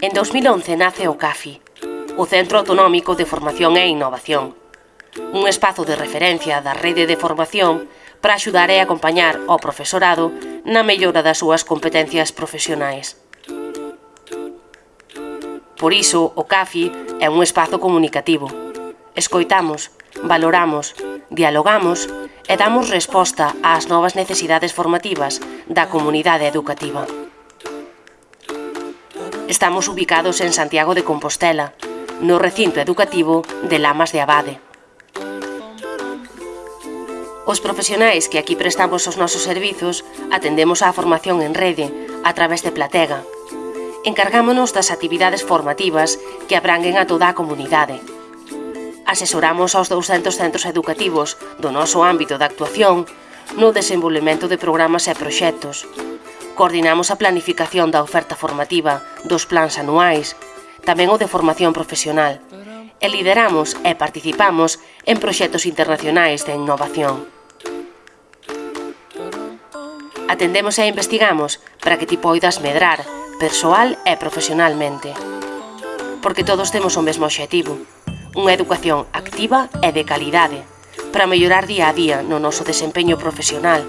En 2011 nace o CAFI, o Centro Autonómico de Formación e Innovación, un espazo de referencia da rede de formación para axudar e acompañar ao profesorado na mellora das súas competencias profesionais. Por iso, o CAFI é un espazo comunicativo. Escoitamos, valoramos, dialogamos e damos resposta ás novas necesidades formativas da comunidade educativa. Estamos ubicados en Santiago de Compostela, no recinto educativo de Lamas de Abade. Os profesionais que aquí prestamos os nosos servizos atendemos á formación en rede a través de Platega. Encargámonos das actividades formativas que abranguen a toda a comunidade, asesoramos aos 200 centros educativos do noso ámbito de actuación no desenvolvemento de programas e proxectos. Coordinamos a planificación da oferta formativa dos plans anuais, tamén o de formación profesional, e lideramos e participamos en proxectos internacionais de innovación. Atendemos e investigamos para que ti poidas medrar persoal e profesionalmente. Porque todos temos o mesmo obxectivo, unha educación activa e de calidade para mellorar día a día no noso desempeño profesional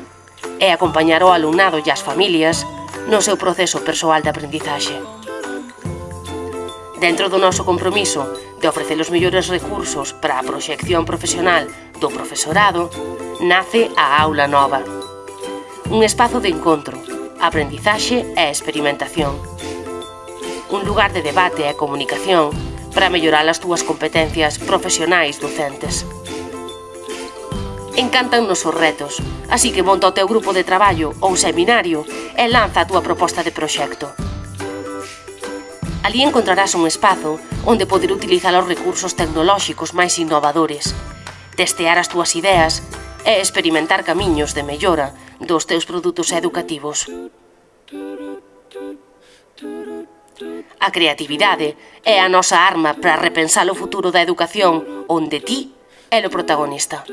e acompañar o alumnado e as familias no seu proceso persoal de aprendizaxe. Dentro do noso compromiso de ofrecer os mellores recursos para a proxección profesional do profesorado, nace a Aula Nova. Un espazo de encontro, aprendizaxe e experimentación. Un lugar de debate e comunicación para mellorar as túas competencias profesionais docentes. Encantannos os retos, así que monta o teu grupo de traballo ou seminario e lanza a túa proposta de proxecto. Ali encontrarás un espazo onde poder utilizar os recursos tecnolóxicos máis innovadores, testear as túas ideas e experimentar camiños de mellora dos teus produtos educativos. A creatividade é a nosa arma para repensar o futuro da educación onde ti é o protagonista.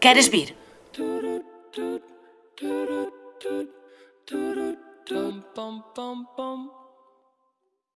Queres vir? Dum, bum, bum, bum.